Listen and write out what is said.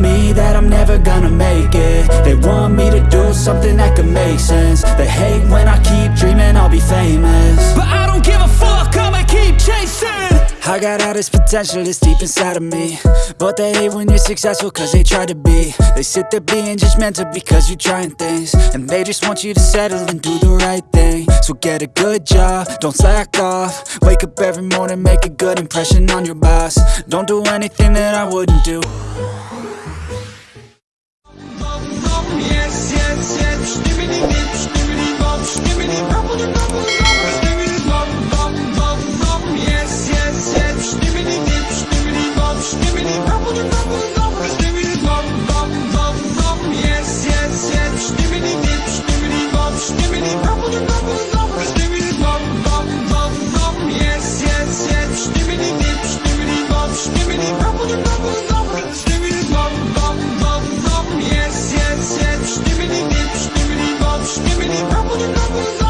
me that I'm never gonna make it. They want me I got all this potential that's deep inside of me. But they hate when you're successful cause they try to be. They sit there being judgmental because you're trying things. And they just want you to settle and do the right thing. So get a good job, don't slack off. Wake up every morning, make a good impression on your boss. Don't do anything that I wouldn't do. Yes, yes, yes. Yes, yes, yes, schnibbeli, dip, schnibbeli, bob, schnibbeli, bob, schnibbeli, bob.